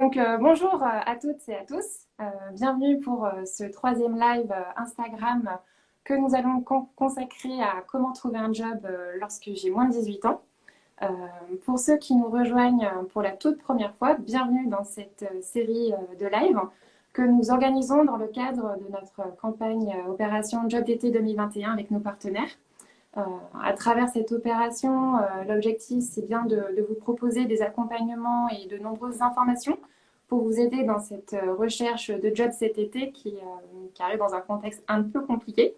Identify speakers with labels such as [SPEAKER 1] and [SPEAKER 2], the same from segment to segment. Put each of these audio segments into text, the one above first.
[SPEAKER 1] Donc, euh, bonjour à toutes et à tous. Euh, bienvenue pour euh, ce troisième live Instagram que nous allons consacrer à comment trouver un job lorsque j'ai moins de 18 ans. pour ceux qui nous rejoignent pour la toute première fois, bienvenue dans cette série de live que nous organisons dans le cadre de notre campagne Opération Job d'été 2021 avec nos partenaires. À travers cette opération, l'objectif, c'est bien de, vous proposer des accompagnements et de nombreuses informations pour vous aider dans cette euh, recherche de job cet été qui, euh, qui arrive dans un contexte un peu compliqué.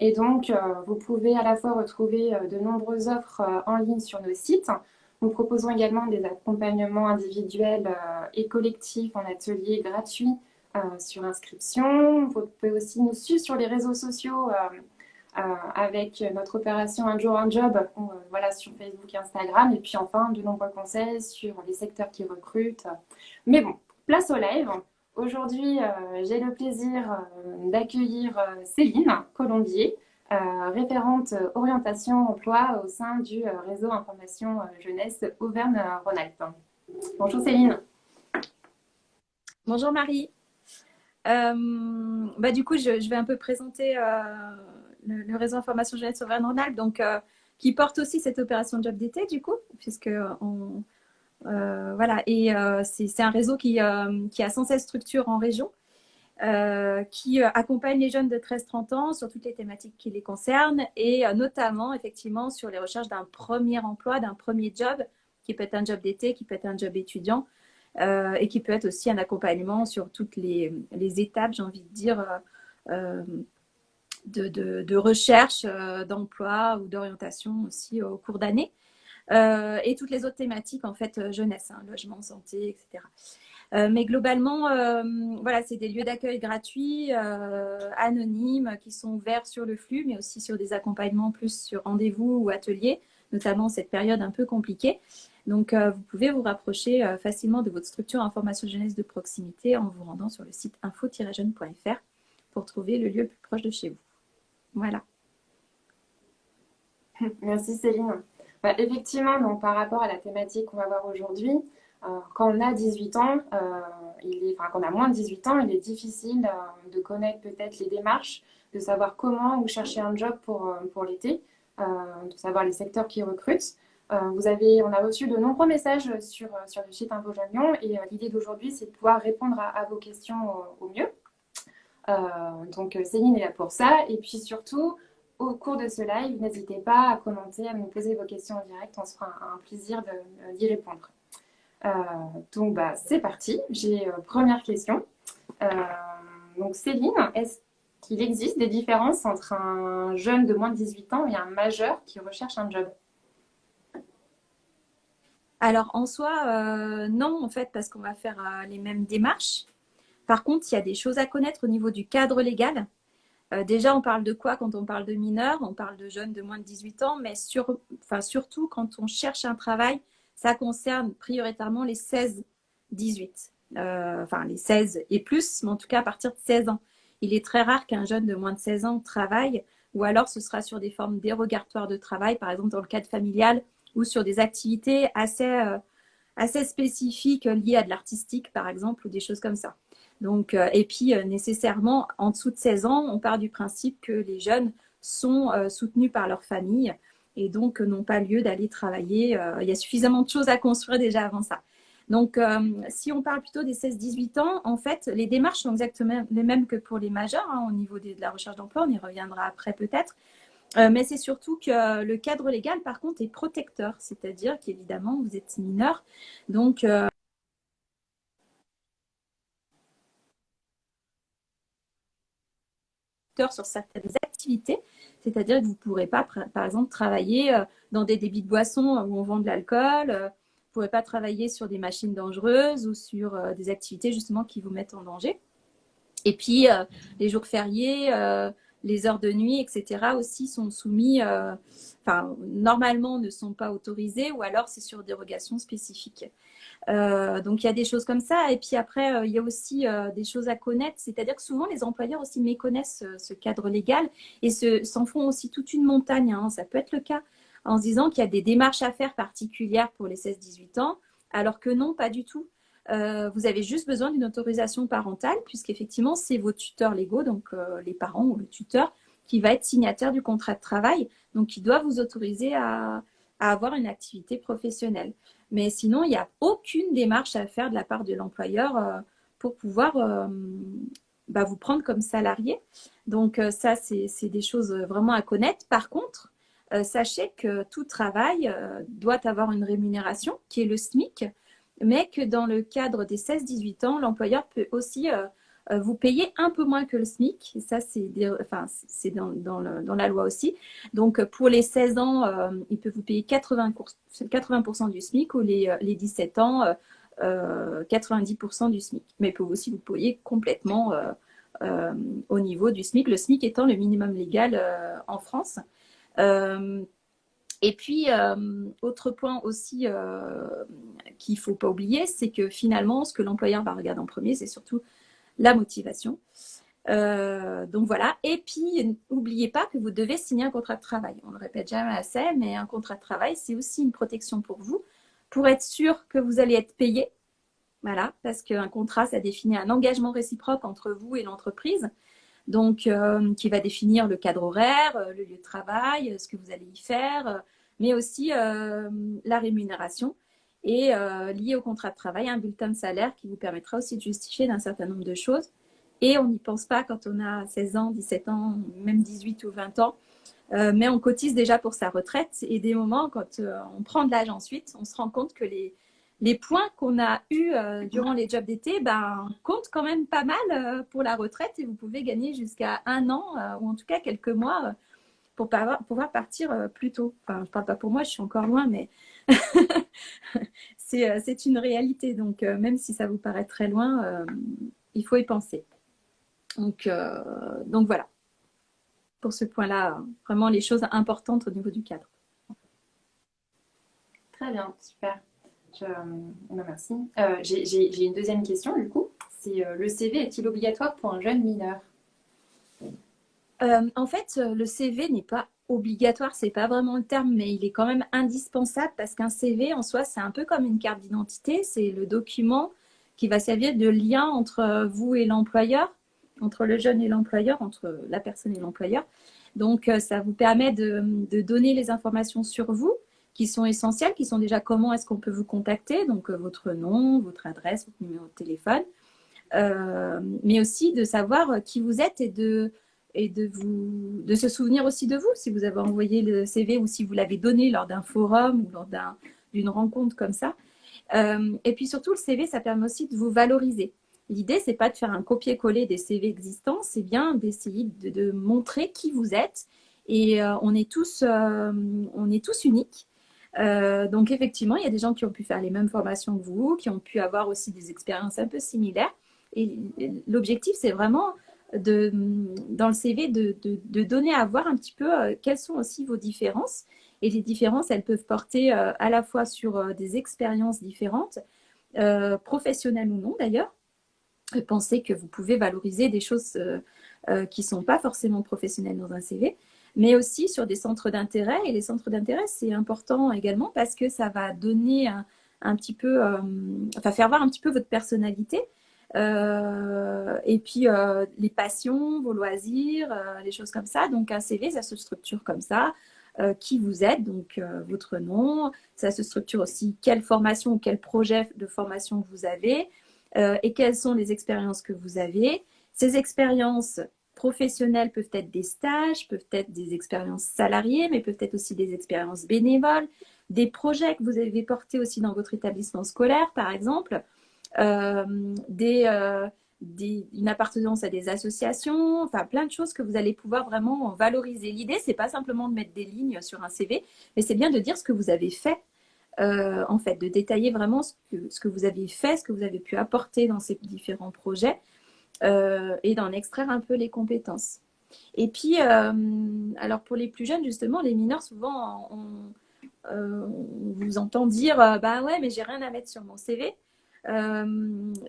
[SPEAKER 1] Et donc, euh, vous pouvez à la fois retrouver de nombreuses offres en ligne sur nos sites. Nous proposons également des accompagnements individuels et collectifs en atelier gratuits sur inscription. Vous pouvez aussi nous suivre sur les réseaux sociaux euh, avec notre opération Un jour un job euh, voilà, sur Facebook et Instagram. Et puis enfin, de nombreux conseils sur les secteurs qui recrutent. Mais bon, place au live. Aujourd'hui, euh, j'ai le plaisir d'accueillir Céline Colombier, référente orientation emploi au sein du réseau information jeunesse Auvergne-Rhône-Alpes. Bonjour Céline.
[SPEAKER 2] Bonjour Marie. bah, du coup, je, vais un peu présenter le, réseau information jeunesse Auvergne-Rhône-Alpes, donc euh, qui porte aussi cette opération job d'été du coup, puisque on, euh, voilà, et euh, c'est un réseau qui, qui, a 116 structures en région, qui accompagne les jeunes de 13-30 ans sur toutes les thématiques qui les concernent, et notamment effectivement sur les recherches d'un premier emploi, d'un premier job, qui peut être un job d'été, qui peut être un job étudiant, et qui peut être aussi un accompagnement sur toutes les, les étapes, j'ai envie de dire, de, recherche euh, d'emploi ou d'orientation aussi au cours d'année. Euh, et toutes les autres thématiques, en fait, euh, jeunesse, hein, logement, santé, etc. mais globalement, voilà, c'est des lieux d'accueil gratuits, anonymes, qui sont ouverts sur le flux, mais aussi sur des accompagnements plus sur rendez-vous ou ateliers, notamment cette période un peu compliquée. Donc, vous pouvez vous rapprocher facilement de votre structure information jeunesse de proximité en vous rendant sur le site info-jeune.fr pour trouver le lieu le plus proche de chez vous. Voilà.
[SPEAKER 1] Merci Céline. Bah, effectivement, donc, par rapport à la thématique qu'on va voir aujourd'hui, euh, quand on a 18 ans, euh, quand on a moins de 18 ans, il est difficile euh, de connaître peut-être les démarches, de savoir comment ou chercher un job pour, l'été, de savoir les secteurs qui recrutent. vous avez, on a reçu de nombreux messages sur, le site Info Lyon et l'idée d'aujourd'hui, c'est de pouvoir répondre à, vos questions au mieux. Euh, donc euh, Céline est là pour ça. Et puis surtout, au cours de ce live, n'hésitez pas à commenter, à nous poser vos questions en direct. On se fera un, plaisir d'y répondre. Euh, donc bah, c'est parti. J'ai première question. donc Céline, est-ce qu'il existe des différences entre un jeune de moins de 18 ans et un majeur qui recherche un job?
[SPEAKER 2] Alors en soi, non en fait, parce qu'on va faire les mêmes démarches. Par contre, il y a des choses à connaître au niveau du cadre légal. Euh, déjà, on parle de quoi quand on parle de mineurs? On parle de jeunes de moins de 18 ans, mais surtout quand on cherche un travail, ça concerne prioritairement les 16-18. Euh, enfin, les 16 et plus, mais en tout cas à partir de 16 ans. Il est très rare qu'un jeune de moins de 16 ans travaille, ou alors ce sera sur des formes dérogatoires de travail, par exemple dans le cadre familial, ou sur des activités assez, euh, assez spécifiques liées à de l'artistique, par exemple, ou des choses comme ça. Donc, euh, et puis, euh, nécessairement, en dessous de 16 ans, on part du principe que les jeunes sont euh, soutenus par leur famille et donc n'ont pas lieu d'aller travailler. il y a suffisamment de choses à construire déjà avant ça. Donc, si on parle plutôt des 16-18 ans, en fait, les démarches sont exactement les mêmes que pour les majeurs hein, au niveau de, la recherche d'emploi. On y reviendra après peut-être. mais c'est surtout que le cadre légal, par contre, est protecteur. C'est-à-dire qu'évidemment, vous êtes mineur. Donc, sur certaines activités. C'est-à-dire que vous ne pourrez pas, par exemple, travailler euh, dans des débits de boissons où on vend de l'alcool. Euh, vous ne pourrez pas travailler sur des machines dangereuses ou sur euh, des activités justement qui vous mettent en danger. Et puis, les jours fériés, les heures de nuit, etc. aussi sont soumis, enfin, normalement ne sont pas autorisés ou alors c'est sur dérogation spécifique. Euh, donc il y a des choses comme ça. Et puis après, euh, il y a aussi euh, des choses à connaître. C'est-à-dire que souvent les employeurs aussi méconnaissent ce cadre légal et s'en font aussi toute une montagne. Hein. Ça peut être le cas en se disant qu'il y a des démarches à faire particulières pour les 16-18 ans, alors que non, pas du tout. Vous avez juste besoin d'une autorisation parentale, puisqu'effectivement, c'est vos tuteurs légaux, donc les parents ou le tuteur, qui va être signataire du contrat de travail, donc qui doit vous autoriser à, avoir une activité professionnelle. Mais sinon, il n'y a aucune démarche à faire de la part de l'employeur pour pouvoir bah, vous prendre comme salarié. Donc ça, c'est des choses vraiment à connaître. Par contre, euh, sachez que tout travail euh, doit avoir une rémunération qui est le SMIC, mais que dans le cadre des 16-18 ans, l'employeur peut aussi euh, vous payer un peu moins que le SMIC. Ça, c'est dans, la loi aussi. Donc, pour les 16 ans, il peut vous payer 80%, 80 du SMIC ou les, les 17 ans, 90% du SMIC. Mais il peut aussi vous payer complètement au niveau du SMIC, le SMIC étant le minimum légal en France. Euh, et puis, euh, autre point aussi euh, qu'il ne faut pas oublier, c'est que finalement, ce que l'employeur va regarder en premier, c'est surtout la motivation. donc voilà. Et puis, n'oubliez pas que vous devez signer un contrat de travail. On ne le répète jamais assez, mais un contrat de travail, c'est aussi une protection pour vous, pour être sûr que vous allez être payé. Voilà, parce qu'un contrat, ça définit un engagement réciproque entre vous et l'entreprise donc euh, qui va définir le cadre horaire, euh, le lieu de travail, euh, ce que vous allez y faire, mais aussi la rémunération et lié au contrat de travail, un bulletin de salaire qui vous permettra aussi de justifier d'un certain nombre de choses. Et on n'y pense pas quand on a 16 ans, 17 ans, même 18 ou 20 ans. mais on cotise déjà pour sa retraite. Et des moments, quand on prend de l'âge ensuite, on se rend compte que les, les points qu'on a eus euh, durant les jobs d'été ben, comptent quand même pas mal euh, pour la retraite et vous pouvez gagner jusqu'à un an euh, ou en tout cas quelques mois pour pouvoir partir plus tôt. Enfin, je parle pas pour moi, je suis encore loin, mais c'est une réalité. Donc, même si ça vous paraît très loin, il faut y penser. Donc, donc voilà. Pour ce point-là, vraiment les choses importantes au niveau du cadre.
[SPEAKER 1] Très bien, super. Euh, merci. Euh, j'ai une deuxième question, du coup. C'est euh, le CV est-il obligatoire pour un jeune mineur?
[SPEAKER 2] En fait, le CV n'est pas obligatoire, c'est pas vraiment le terme, mais il est quand même indispensable parce qu'un CV en soi, c'est un peu comme une carte d'identité. C'est le document qui va servir de lien entre vous et l'employeur, entre le jeune et l'employeur, entre la personne et l'employeur. Donc, ça vous permet de donner les informations sur vous, qui sont essentielles, qui sont déjà comment est-ce qu'on peut vous contacter, donc euh, votre nom, votre adresse, votre numéro de téléphone, euh, mais aussi de savoir euh, qui vous êtes et de, et de, vous, de se souvenir aussi de vous, si vous avez envoyé le CV ou si vous l'avez donné lors d'un forum ou lors d'une rencontre comme ça. et puis surtout, le CV, ça permet aussi de vous valoriser. L'idée, c'est pas de faire un copier-coller des CV existants, c'est bien d'essayer de, de, montrer qui vous êtes. Et on, est tous, on est tous uniques. Euh, donc effectivement, il y a des gens qui ont pu faire les mêmes formations que vous, qui ont pu avoir aussi des expériences un peu similaires. Et l'objectif, c'est vraiment dans le CV de, de, donner à voir un petit peu euh, quelles sont aussi vos différences. Et les différences, elles peuvent porter euh, à la fois sur des expériences différentes, professionnelles ou non d'ailleurs. Pensez que vous pouvez valoriser des choses qui ne sont pas forcément professionnelles dans un CV mais aussi sur des centres d'intérêt. Et les centres d'intérêt, c'est important également parce que ça va donner un, petit peu, euh, enfin faire voir un petit peu votre personnalité. Euh, et puis euh, les passions, vos loisirs, les choses comme ça. Donc un CV, ça se structure comme ça. qui vous êtes, donc votre nom. Ça se structure aussi quelle formation ou quel projet de formation vous avez et quelles sont les expériences que vous avez. Ces expériences, professionnels peuvent être des stages, peuvent être des expériences salariées, mais peuvent être aussi des expériences bénévoles, des projets que vous avez portés aussi dans votre établissement scolaire, par exemple, euh, euh, des, une appartenance à des associations, enfin plein de choses que vous allez pouvoir vraiment valoriser. L'idée, c'est pas simplement de mettre des lignes sur un CV, mais c'est bien de dire ce que vous avez fait. Euh, en fait, de détailler vraiment ce que, ce que vous avez fait, ce que vous avez pu apporter dans ces différents projets, et d'en extraire un peu les compétences. Et puis, euh, alors pour les plus jeunes, justement, les mineurs, souvent, on, euh, vous entend dire Bah ouais, mais j'ai rien à mettre sur mon CV.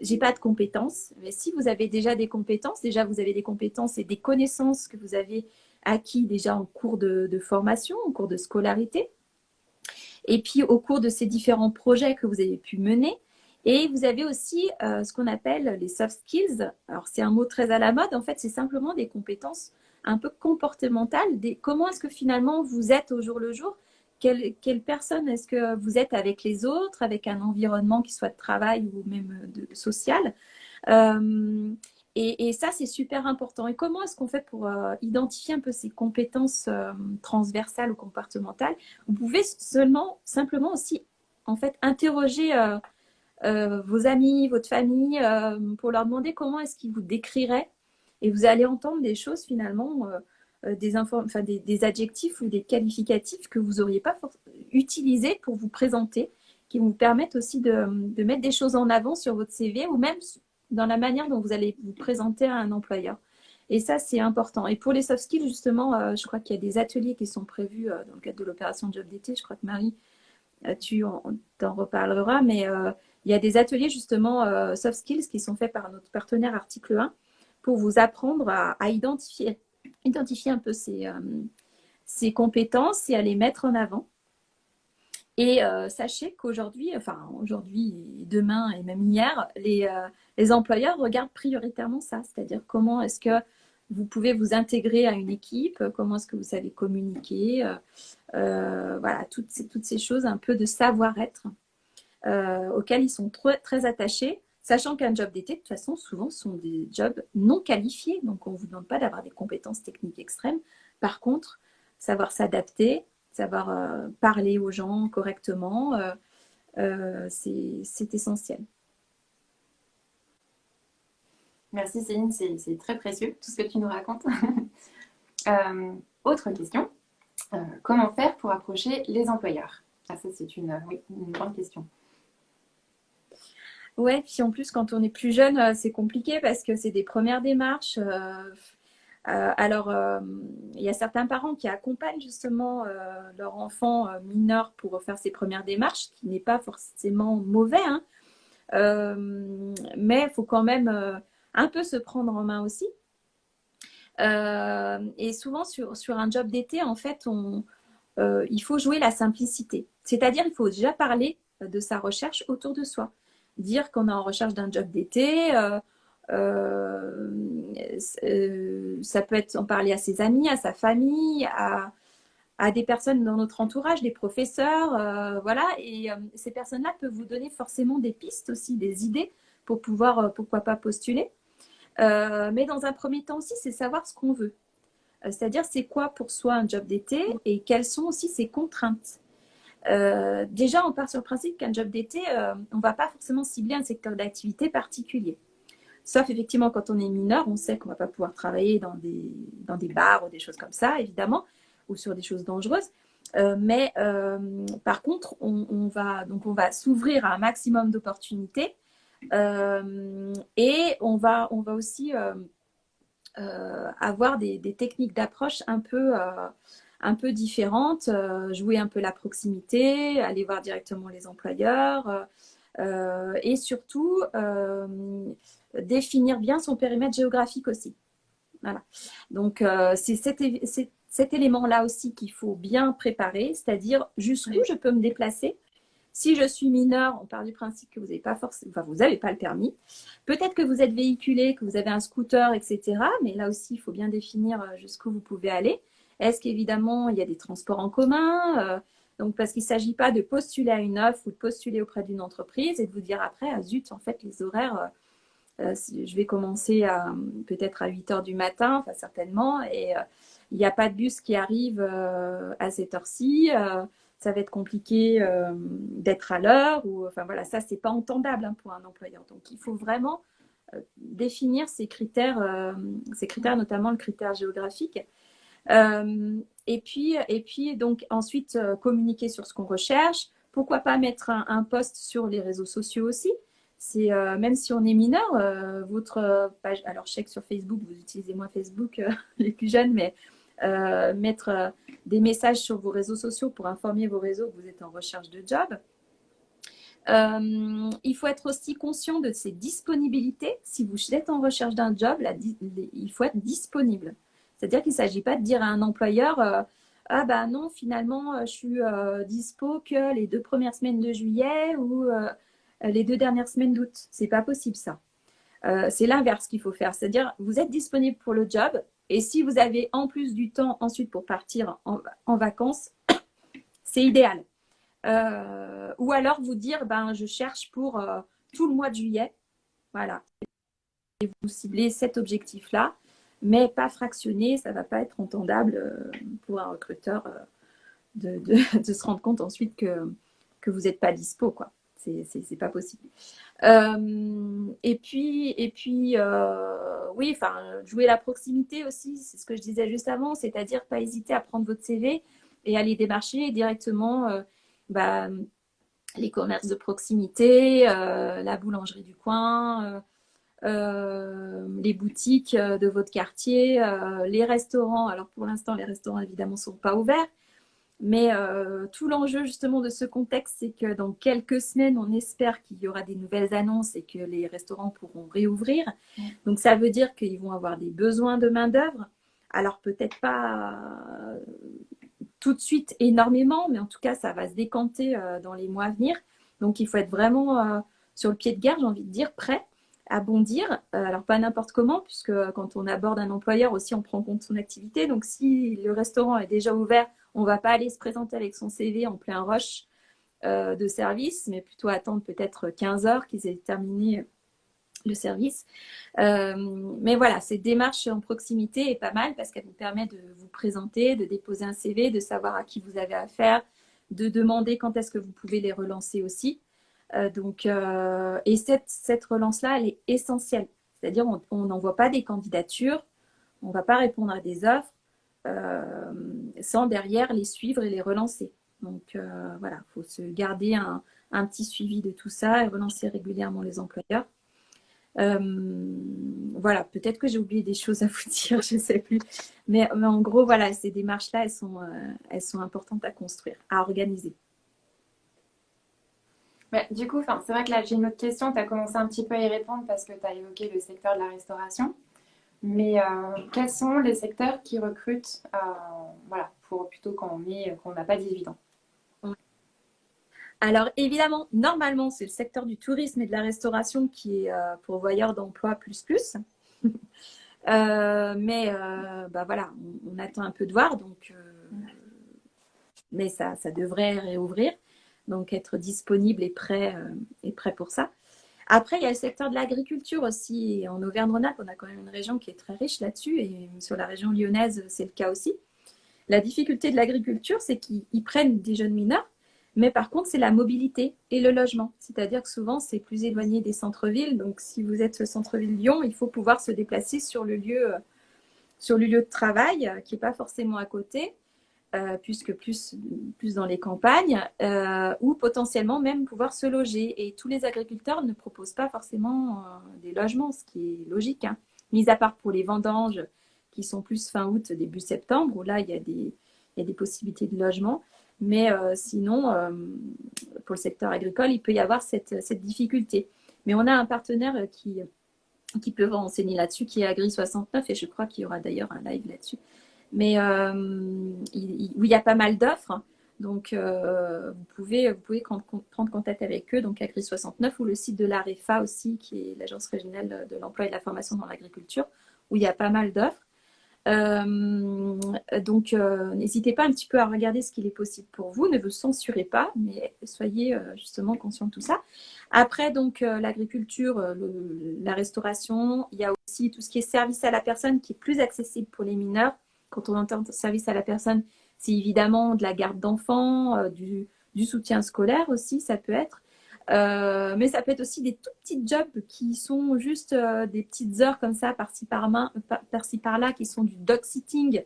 [SPEAKER 2] j'ai pas de compétences. Mais si vous avez déjà des compétences, déjà vous avez des compétences et des connaissances que vous avez acquis déjà en cours de formation, en cours de scolarité. Et puis au cours de ces différents projets que vous avez pu mener, Et vous avez aussi ce qu'on appelle les soft skills. Alors, c'est un mot très à la mode. En fait, c'est simplement des compétences un peu comportementales. Comment est-ce que finalement vous êtes au jour le jour? Quelle, personne est-ce que vous êtes avec les autres, avec un environnement qui soit de travail ou même social? Euh, et, ça, c'est super important. Et comment est-ce qu'on fait pour euh, identifier un peu ces compétences euh, transversales ou comportementales? Vous pouvez seulement, simplement aussi, en fait, interroger vos amis, votre famille, pour leur demander comment est-ce qu'ils vous décriraient. Et vous allez entendre des choses finalement euh, des, adjectifs ou des qualificatifs que vous n'auriez pas utilisés pour vous présenter, qui vous permettent aussi de, mettre des choses en avant sur votre CV ou même dans la manière dont vous allez vous présenter à un employeur. Et ça, c'est important. Et pour les soft skills, justement, euh, je crois qu'il y a des ateliers qui sont prévus euh, dans le cadre de l'opération Job d'été. Je crois que Marie, tu en, reparleras, mais il y a des ateliers, justement, soft skills qui sont faits par notre partenaire Article 1 pour vous apprendre à identifier identifier un peu ses, euh, compétences et à les mettre en avant. Et euh, sachez qu'aujourd'hui, enfin aujourd'hui, demain et même hier, les, euh, les employeurs regardent prioritairement ça, c'est-à-dire comment est-ce que vous pouvez vous intégrer à une équipe, comment est-ce que vous savez communiquer, voilà, toutes ces, toutes ces choses un peu de savoir-être auxquelles ils sont très, attachés. Sachant qu'un job d'été, de toute façon, souvent, sont des jobs non qualifiés. Donc, on ne vous demande pas d'avoir des compétences techniques extrêmes. Par contre, savoir s'adapter, savoir euh, parler aux gens correctement, euh, euh, c'est essentiel.
[SPEAKER 1] Merci Céline, c'est très précieux tout ce que tu nous racontes. autre question, comment faire pour approcher les employeurs? Ah, Ça, c'est une grande question.
[SPEAKER 2] Ouais, puis en plus, quand on est plus jeune, euh, c'est compliqué parce que c'est des premières démarches. Euh, euh, alors, il y a certains parents qui accompagnent justement leur enfant mineur pour faire ses premières démarches, ce qui n'est pas forcément mauvais, hein. mais il faut quand même un peu se prendre en main aussi. et souvent, sur, sur un job d'été, en fait, on, il faut jouer la simplicité. C'est-à-dire, il faut déjà parler de sa recherche autour de soi dire qu'on est en recherche d'un job d'été. Euh, euh, euh, ça peut être en parler à ses amis, à sa famille, à, des personnes dans notre entourage, des professeurs, voilà. Et ces personnes-là peuvent vous donner forcément des pistes aussi, des idées pour pouvoir, pourquoi pas, postuler. mais dans un premier temps aussi, c'est savoir ce qu'on veut. C'est-à-dire, c'est quoi pour soi un job d'été et quelles sont aussi ses contraintes. Euh, déjà, on part sur le principe qu'un job d'été, euh, on ne va pas forcément cibler un secteur d'activité particulier. Sauf effectivement quand on est mineur, on sait qu'on ne va pas pouvoir travailler dans des, dans des bars ou des choses comme ça, évidemment, ou sur des choses dangereuses. Euh, mais par contre, on, va, donc on va s'ouvrir à un maximum d'opportunités et on va, on va aussi avoir des techniques d'approche un peu un peu différentes, euh, jouer un peu la proximité, aller voir directement les employeurs euh, euh, et surtout définir bien son périmètre géographique aussi. Voilà. Donc, c'est cet, élément-là aussi qu'il faut bien préparer, c'est-à-dire jusqu'où je peux me déplacer. Si je suis mineur, on part du principe que vous n'avez pas forcément, enfin, vous n'avez pas le permis. Peut-être que vous êtes véhiculé, que vous avez un scooter, etc. Mais là aussi, il faut bien définir jusqu'où vous pouvez aller. Est-ce qu'évidemment, il y a des transports en commun euh, donc, parce qu'il ne s'agit pas de postuler à une offre ou de postuler auprès d'une entreprise et de vous dire après, ah, zut, en fait, les horaires, euh, euh, je vais commencer peut-être à 8 heures du matin, enfin, certainement, et il n'y a pas de bus qui arrive à cette heure-ci. ça va être compliqué d'être à l'heure, ou enfin voilà, ça, c'est pas entendable hein, pour un employeur. Donc, il faut vraiment définir ces critères, ces critères, notamment le critère géographique, et, puis, et puis, donc, ensuite, euh, communiquer sur ce qu'on recherche. Pourquoi pas mettre un, post sur les réseaux sociaux aussi c'est euh, même si on est mineur, votre page, alors je sais que sur Facebook, vous utilisez moins Facebook, les plus jeunes, mais mettre des messages sur vos réseaux sociaux pour informer vos réseaux que vous êtes en recherche de job. il faut être aussi conscient de ses disponibilités. Si vous êtes en recherche d'un job, il faut être disponible. C'est-à-dire qu'il ne s'agit pas de dire à un employeur euh, Ah bah non, finalement, euh, je suis euh, dispo que les deux premières semaines de juillet ou les deux dernières semaines d'août. C'est pas possible ça. c'est l'inverse qu'il faut faire, c'est-à-dire vous êtes disponible pour le job et si vous avez en plus du temps ensuite pour partir en, vacances, c'est idéal. ou alors vous dire, ben, je cherche pour tout le mois de juillet. Voilà. Et vous ciblez cet objectif-là mais pas fractionné, ça ne va pas être entendable euh, pour un recruteur euh, de, se rendre compte ensuite que, que vous n'êtes pas dispo. quoi. C'est pas possible. Euh, et puis, et puis oui, enfin, jouer la proximité aussi, c'est ce que je disais juste avant, c'est-à-dire pas hésiter à prendre votre CV et aller démarcher directement bah, les commerces de proximité, la boulangerie du coin, euh, les boutiques euh, de votre quartier, euh, les restaurants. Alors pour l'instant, les restaurants évidemment ne sont pas ouverts. Mais tout l'enjeu justement de ce contexte, c'est que dans quelques semaines, on espère qu'il y aura des nouvelles annonces et que les restaurants pourront réouvrir. Donc ça veut dire qu'ils vont avoir des besoins de main-d'œuvre. Alors peut-être pas tout de suite énormément, mais en tout cas, ça va se décanter dans les mois à venir. Donc il faut être vraiment sur le pied de guerre, j'ai envie de dire, prêt à bondir. Euh, alors, pas n'importe comment, puisque quand on aborde un employeur aussi, on prend compte de son activité. Donc, si le restaurant est déjà ouvert, on ne va pas aller se présenter avec son CV en plein rush euh, de service, mais plutôt attendre peut-être 15 heures qu'ils aient terminé le service. Euh, mais voilà, cette démarche en proximité est pas mal parce qu'elle vous permet de vous présenter, de déposer un CV, de savoir à qui vous avez affaire, de demander quand est-ce que vous pouvez les relancer aussi. Euh, donc, euh, et cette, relance-là, elle est essentielle. C'est-à-dire, on n'envoie pas des candidatures, on ne va pas répondre à des offres euh, sans derrière les suivre et les relancer. Donc voilà, il faut se garder un, petit suivi de tout ça et relancer régulièrement les employeurs. voilà, peut-être que j'ai oublié des choses à vous dire, je ne sais plus. Mais, en gros, voilà, ces démarches-là, elles sont importantes à construire, à organiser
[SPEAKER 1] du coup, c'est vrai que là, j'ai une autre question. Tu as commencé un petit peu à y répondre parce que tu as évoqué le secteur de la restauration. Mais euh, quels sont les secteurs qui recrutent euh, voilà, pour plutôt quand on n'a pas 18 ans?
[SPEAKER 2] Alors évidemment, normalement, c'est le secteur du tourisme et de la restauration qui est euh, pourvoyeur d'emploi plus plus. mais bah voilà, on, attend un peu de voir, donc mais ça, ça devrait réouvrir donc être disponible et prêt, euh, et prêt pour ça. Après, il y a le secteur de l'agriculture aussi. En Auvergne-Rhône-Alpes, on a quand même une région qui est très riche là-dessus, et sur la région lyonnaise, c'est le cas aussi. La difficulté de l'agriculture, c'est qu'ils prennent des jeunes mineurs, mais par contre, c'est la mobilité et le logement. C'est-à-dire que souvent, c'est plus éloigné des centres-villes. Donc, si vous êtes le centre-ville Lyon, il faut pouvoir se déplacer sur le lieu, sur le lieu de travail, qui n'est pas forcément à côté. Euh, puisque plus, plus dans les campagnes, euh, ou potentiellement même pouvoir se loger. Et tous les agriculteurs ne proposent pas forcément euh, des logements, ce qui est logique. Hein. Mis à part pour les vendanges qui sont plus fin août, début septembre, où là, il y a des, il y a des possibilités de logement. Mais sinon, pour le secteur agricole, il peut y avoir cette, cette difficulté. Mais on a un partenaire qui, qui peut renseigner là-dessus, qui est Agri69, et je crois qu'il y aura d'ailleurs un live là-dessus mais euh, où il y a pas mal d'offres. Donc, euh, vous, pouvez, vous pouvez prendre, contact avec eux, donc Agri 69 ou le site de l'AREFA aussi, qui est l'Agence régionale de l'emploi et de la formation dans l'agriculture, où il y a pas mal d'offres. Euh, donc, n'hésitez pas un petit peu à regarder ce qu'il est possible pour vous. Ne vous censurez pas, mais soyez justement conscient de tout ça. Après, donc, l'agriculture, la restauration, il y a aussi tout ce qui est service à la personne qui est plus accessible pour les mineurs quand on entend service à la personne, c'est évidemment de la garde d'enfants, euh, du, soutien scolaire aussi, ça peut être. Euh, mais ça peut être aussi des tout petits jobs qui sont juste euh, des petites heures comme ça, par-ci par-là, par qui sont du dog sitting.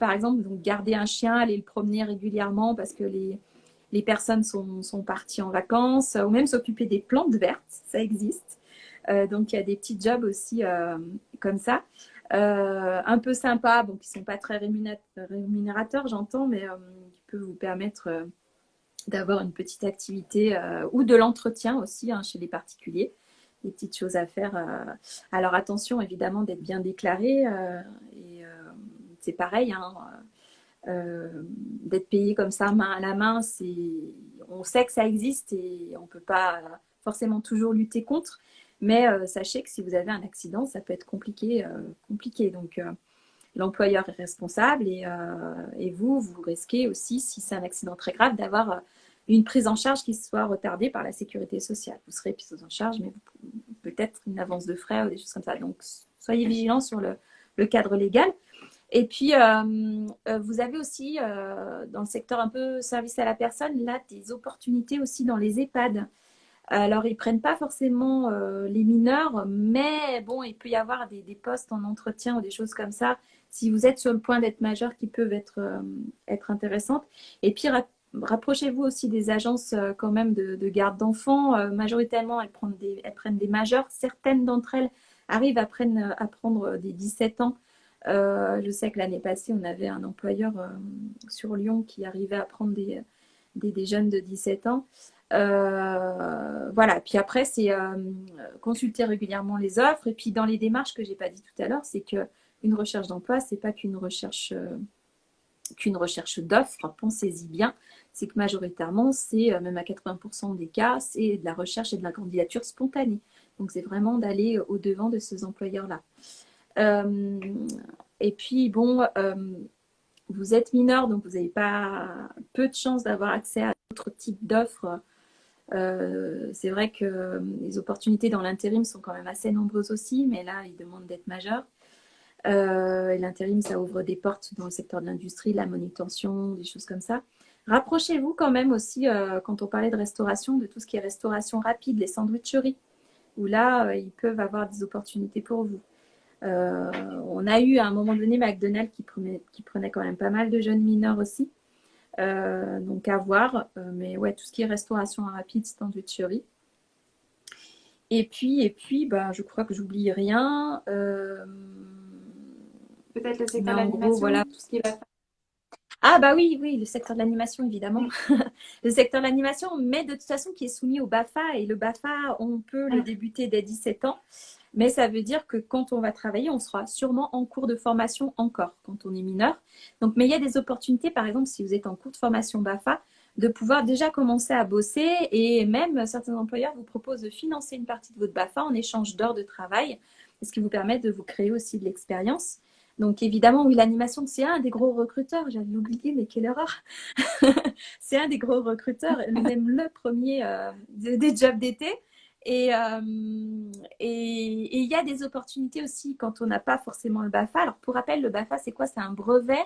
[SPEAKER 2] par exemple, donc garder un chien, aller le promener régulièrement parce que les, les personnes sont, sont parties en vacances, ou même s'occuper des plantes vertes, ça existe. donc il y a des petits jobs aussi comme ça. Euh, un peu sympa, bon, qui ne sont pas très rémunérateurs, j'entends, mais euh, qui peuvent vous permettre euh, d'avoir une petite activité ou de l'entretien aussi hein, chez les particuliers. Des petites choses à faire. Alors attention évidemment d'être bien déclaré. et c'est pareil, hein, d'être payé comme ça main à la main, on sait que ça existe et on ne peut pas forcément toujours lutter contre. Mais sachez que si vous avez un accident, ça peut être compliqué. compliqué. Donc, l'employeur est responsable et, vous, vous risquez aussi, si c'est un accident très grave, d'avoir une prise en charge qui soit retardée par la sécurité sociale. Vous serez prise en charge, mais peut-être une avance de frais ou des choses comme ça. Donc, soyez vigilants sur le, cadre légal. Et puis, euh, euh, vous avez aussi, euh, dans le secteur un peu service à la personne, là, des opportunités aussi dans les EHPAD. Alors, ils ne prennent pas forcément les mineurs, mais bon, il peut y avoir des, des, postes en entretien ou des choses comme ça, si vous êtes sur le point d'être majeur, qui peuvent être, être intéressantes. Et puis, rapprochez-vous aussi des agences euh, quand même de, garde d'enfants. Euh, majoritairement, elles prennent, des, elles prennent des majeurs. Certaines d'entre elles arrivent à, prendre, à prendre des 17 ans. Euh, je sais que l'année passée, on avait un employeur sur Lyon qui arrivait à prendre des, des, jeunes de 17 ans. Voilà, puis après, c'est consulter régulièrement les offres. Et puis dans les démarches que je n'ai pas dit tout à l'heure, c'est qu'une recherche d'emploi, ce n'est pas qu'une recherche qu'une recherche d'offres, pensez-y bien, c'est que majoritairement, c'est euh, même à 80% des cas, c'est de la recherche et de la candidature spontanée. Donc, c'est vraiment d'aller au-devant de ces employeurs-là. Euh, et puis, bon, euh, vous êtes mineur, donc vous n'avez pas peu de chances d'avoir accès à d'autres types d'offres. C'est vrai que les opportunités dans l'intérim sont quand même assez nombreuses aussi, mais là, ils demandent d'être majeur. Euh, L'intérim, ça ouvre des portes dans le secteur de l'industrie, la manutention, des choses comme ça. Rapprochez-vous quand même aussi, euh, quand on parlait de restauration, de tout ce qui est restauration rapide, les sandwicheries, où là, euh, ils peuvent avoir des opportunités pour vous. Euh, on a eu à un moment donné McDonald's qui prenait quand même pas mal de jeunes mineurs aussi. Donc à voir. mais ouais, tout ce qui est restauration rapide, sandwicherie. Et puis, et puis bah, je crois que j'oublie rien.
[SPEAKER 1] Peut-être le secteur de l'animation, voilà. tout ce qui va
[SPEAKER 2] ah bah oui, oui, le secteur de l'animation, évidemment. le secteur de l'animation, mais de toute façon qui est soumis au BAFA. Et le BAFA, on peut le débuter dès 17 ans. Mais ça veut dire que quand on va travailler, on sera sûrement en cours de formation encore quand on est mineur. Donc, mais il y a des opportunités, par exemple, si vous êtes en cours de formation BAFA, de pouvoir déjà commencer à bosser et même certains employeurs vous proposent de financer une partie de votre BAFA en échange d'heures de travail, ce qui vous permet de vous créer aussi de l'expérience. Donc évidemment, oui, l'animation, c'est un des gros recruteurs. J'avais oublié, mais quelle erreur. c'est un des gros recruteurs, même le premier euh, des jobs d'été. Euh, et il y a des opportunités aussi quand on n'a pas forcément le BAFA. Alors pour rappel, le BAFA, c'est quoi? C'est un brevet.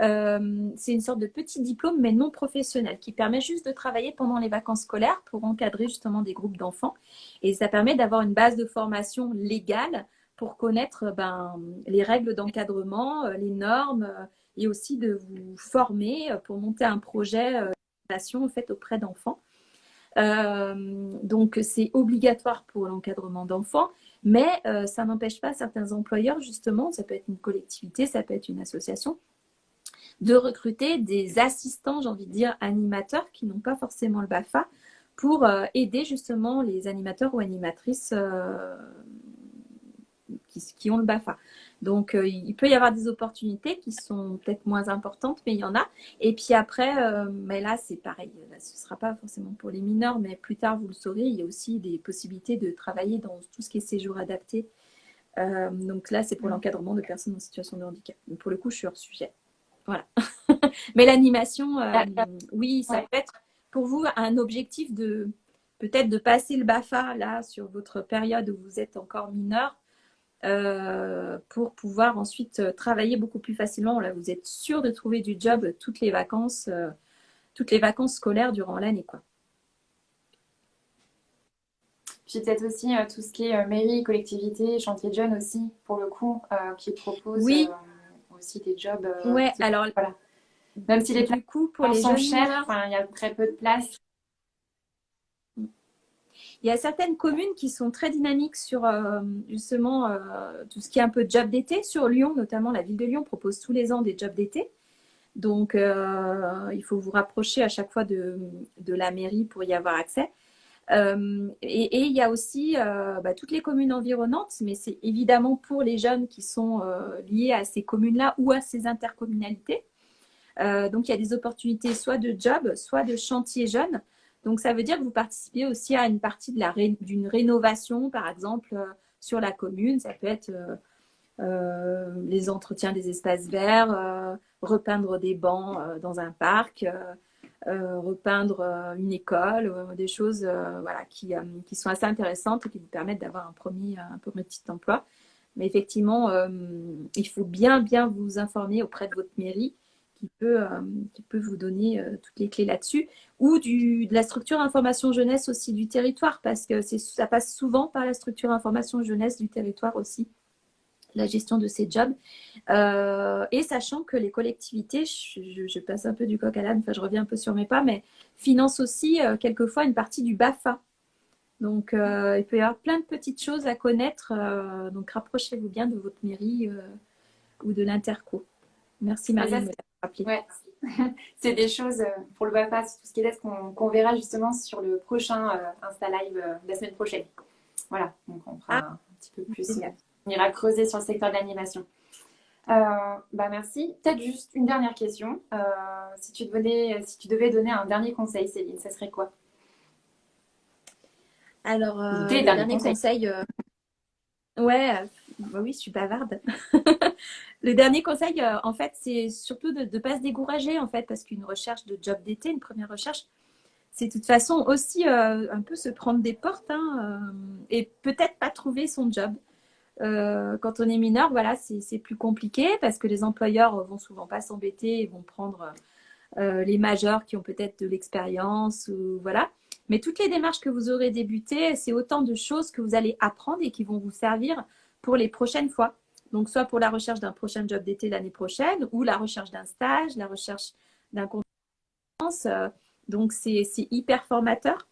[SPEAKER 2] Euh, c'est une sorte de petit diplôme, mais non professionnel, qui permet juste de travailler pendant les vacances scolaires pour encadrer justement des groupes d'enfants. Et ça permet d'avoir une base de formation légale pour connaître ben, les règles d'encadrement, euh, les normes euh, et aussi de vous former euh, pour monter un projet en fait auprès d'enfants. Donc c'est obligatoire pour l'encadrement d'enfants, mais ça n'empêche pas certains employeurs justement, ça peut être une collectivité, ça peut être une association, de recruter des assistants, j'ai envie de dire, animateurs qui n'ont pas forcément le BAFA pour aider justement les animateurs ou animatrices qui, ont le BAFA. Donc, euh, il peut y avoir des opportunités qui sont peut-être moins importantes, mais il y en a. Et puis après, euh, mais là, c'est pareil. ce ne sera pas forcément pour les mineurs, mais plus tard, vous le saurez, il y a aussi des possibilités de travailler dans tout ce qui est séjour adapté. Euh, donc là, c'est pour l'encadrement de personnes en situation de handicap. Donc, pour le coup, je suis hors sujet. Voilà. mais l'animation, oui, ça peut être pour vous un objectif de peut-être de passer le BAFA là sur votre période où vous êtes encore mineur euh, pour pouvoir ensuite euh, travailler beaucoup plus facilement. Là, vous êtes sûr de trouver du job toutes les vacances, euh, toutes les vacances scolaires durant l'année. quoi.
[SPEAKER 1] Puis peut-être aussi tout ce qui est mairie, collectivité, chantier de jeunes aussi, pour le coup, qui proposent oui. aussi des jobs.
[SPEAKER 2] ouais, alors
[SPEAKER 1] Même si les places pour les sont chers, il y a très peu de places
[SPEAKER 2] il y a certaines communes qui sont très dynamiques sur euh, justement euh, tout ce qui est un peu job d'été. Sur Lyon, notamment, la ville de Lyon propose tous les ans des jobs d'été. Donc, euh, il faut vous rapprocher à chaque fois de, la mairie pour y avoir accès. Et, il y a aussi bah, toutes les communes environnantes, mais c'est évidemment pour les jeunes qui sont liés à ces communes-là ou à ces intercommunalités. donc, il y a des opportunités soit de job, soit de chantier jeunes. Donc, ça veut dire que vous participez aussi à une partie d'une rénovation, par exemple, sur la commune. Ça peut être les entretiens des espaces verts, repeindre des bancs dans un parc, euh, repeindre euh, une école, euh, des choses voilà, qui, qui, sont assez intéressantes et qui vous permettent d'avoir un premier, un premier petit emploi. Mais effectivement, il faut bien, bien vous informer auprès de votre mairie qui peut, qui peut vous donner toutes les clés là-dessus, ou du, de la structure information jeunesse aussi du territoire, parce que ça passe souvent par la structure information jeunesse du territoire aussi la gestion de ces jobs. Euh, et sachant que les collectivités, je, passe un peu du coq à l'âne, enfin je reviens un peu sur mes pas, mais financent aussi euh, quelquefois une partie du BAFA. Donc euh, il peut y avoir plein de petites choses à connaître. donc rapprochez-vous bien de votre mairie ou de l'interco. Merci Marie de
[SPEAKER 1] rappeler. C'est des choses pour le BAFA, tout ce qui est qu'on verra justement sur le prochain Insta Live la semaine prochaine. Voilà, donc on fera ah. un petit peu plus on ira creuser sur le secteur de l'animation. Euh, bah merci. Peut-être juste une dernière question. Euh, si, tu devais, si tu devais donner un dernier conseil, Céline, ça serait quoi?
[SPEAKER 2] Alors, euh, le dernier conseil. Ouais, bah oui, je suis bavarde. le dernier conseil, en fait, c'est surtout de ne pas se décourager, en fait, parce qu'une recherche de job d'été, une première recherche, c'est de toute façon aussi un peu se prendre des portes hein, et peut-être pas trouver son job. Euh, quand on est mineur, voilà, c'est plus compliqué parce que les employeurs vont souvent pas s'embêter et vont prendre euh, les majeurs qui ont peut-être de l'expérience voilà. Mais toutes les démarches que vous aurez débutées, c'est autant de choses que vous allez apprendre et qui vont vous servir pour les prochaines fois. Donc, soit pour la recherche d'un prochain job d'été l'année prochaine, ou la recherche d'un stage, la recherche d'un compétence. Euh, donc, c'est hyper formateur.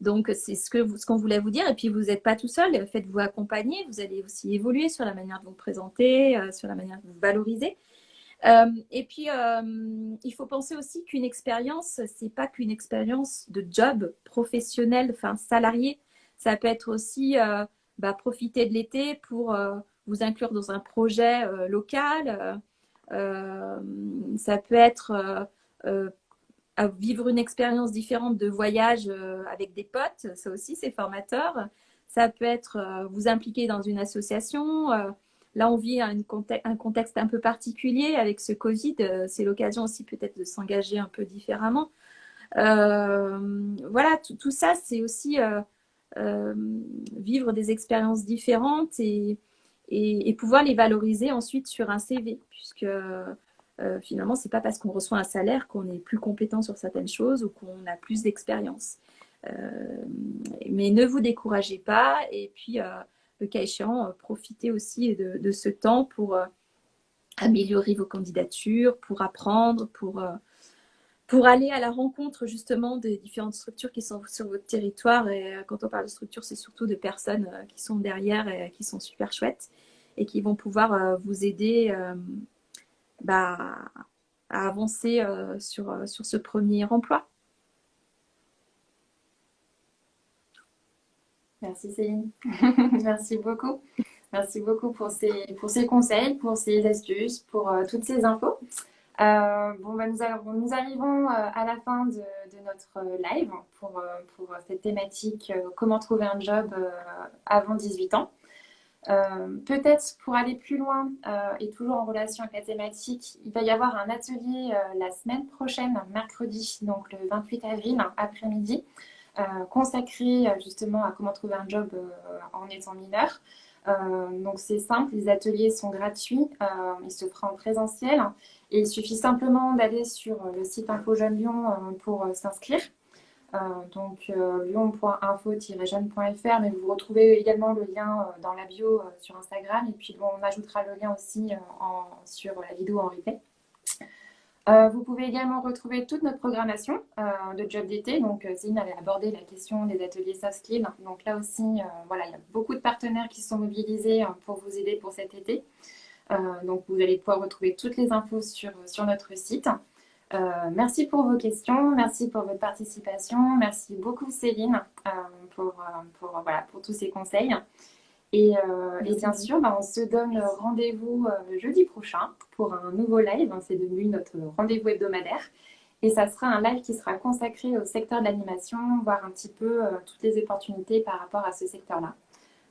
[SPEAKER 2] Donc, c'est ce qu'on ce qu'on voulait vous dire. Et puis, vous n'êtes pas tout seul. Faites-vous accompagner. Vous allez aussi évoluer sur la manière de vous présenter, euh, sur la manière de vous valoriser. Euh, et puis, il faut penser aussi qu'une expérience, c'est pas qu'une expérience de job professionnel, enfin salarié. Ça peut être aussi bah, profiter de l'été pour vous inclure dans un projet local. ça peut être vivre une expérience différente de voyage euh, avec des potes, ça aussi c'est formateur. Ça peut être euh, vous impliquer dans une association. Euh, là, on vit un, un, contexte un peu particulier avec ce Covid. C'est l'occasion aussi peut-être de s'engager un peu différemment. voilà, tout, ça, c'est aussi vivre des expériences différentes et, et, pouvoir les valoriser ensuite sur un CV, puisque euh, finalement, c'est pas parce qu'on reçoit un salaire qu'on est plus compétent sur certaines choses ou qu'on a plus d'expérience. Euh, mais ne vous découragez pas et puis, euh, le cas échéant, profitez aussi de, ce temps pour améliorer vos candidatures, pour apprendre, pour, pour aller à la rencontre justement des différentes structures qui sont sur votre territoire. Et quand on parle de structures, c'est surtout de personnes qui sont derrière et qui sont super chouettes et qui vont pouvoir vous aider bah, à avancer euh, sur, euh, sur ce premier emploi.
[SPEAKER 1] Merci Céline. Merci beaucoup. Merci beaucoup pour ces, pour ces conseils, pour ces astuces, pour euh, toutes ces infos. Bon, bah, nous, arrivons à la fin de, notre live pour, cette thématique comment trouver un job avant 18 ans. Euh, peut-être pour aller plus loin euh, et toujours en relation avec la thématique, il va y avoir un atelier euh, la semaine prochaine, mercredi, donc le 28 avril après-midi, consacré justement à comment trouver un job en étant mineur. Donc c'est simple, les ateliers sont gratuits, ils se feront en présentiel et il suffit simplement d'aller sur le site Info Jeune Lyon pour s'inscrire. Euh, donc euh, lyon.info-jeune.fr, mais vous retrouvez également le lien euh, dans la bio sur Instagram et puis on ajoutera le lien aussi sur la vidéo en replay. Vous pouvez également retrouver toute notre programmation de job d'été. Donc, Céline avait abordé la question des ateliers soft skills. Donc là aussi, voilà, il y a beaucoup de partenaires qui sont mobilisés pour vous aider pour cet été. donc, vous allez pouvoir retrouver toutes les infos sur, sur notre site. Euh, merci pour vos questions, merci pour votre participation, merci beaucoup Céline euh, pour, euh, pour, voilà, pour tous ces conseils. Et, bien sûr, bah, on se donne rendez-vous jeudi prochain pour un nouveau live. C'est devenu notre rendez-vous hebdomadaire. Et ça sera un live qui sera consacré au secteur de l'animation, voir un petit peu toutes les opportunités par rapport à ce secteur-là.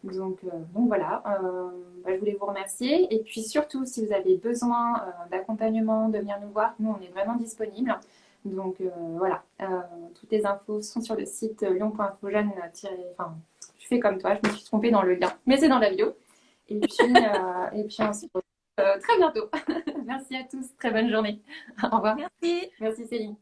[SPEAKER 1] Donc, voilà, bah, je voulais vous remercier. Et puis surtout, si vous avez besoin d'accompagnement, de venir nous voir, nous, on est vraiment disponibles. Donc voilà, toutes les infos sont sur le site lyon.info Enfin, je fais comme toi, je me suis trompée dans le lien, mais c'est dans la vidéo. Et puis, et puis on se retrouve très bientôt. Merci à tous, très bonne journée. Au revoir.
[SPEAKER 2] Merci.
[SPEAKER 1] Merci Céline.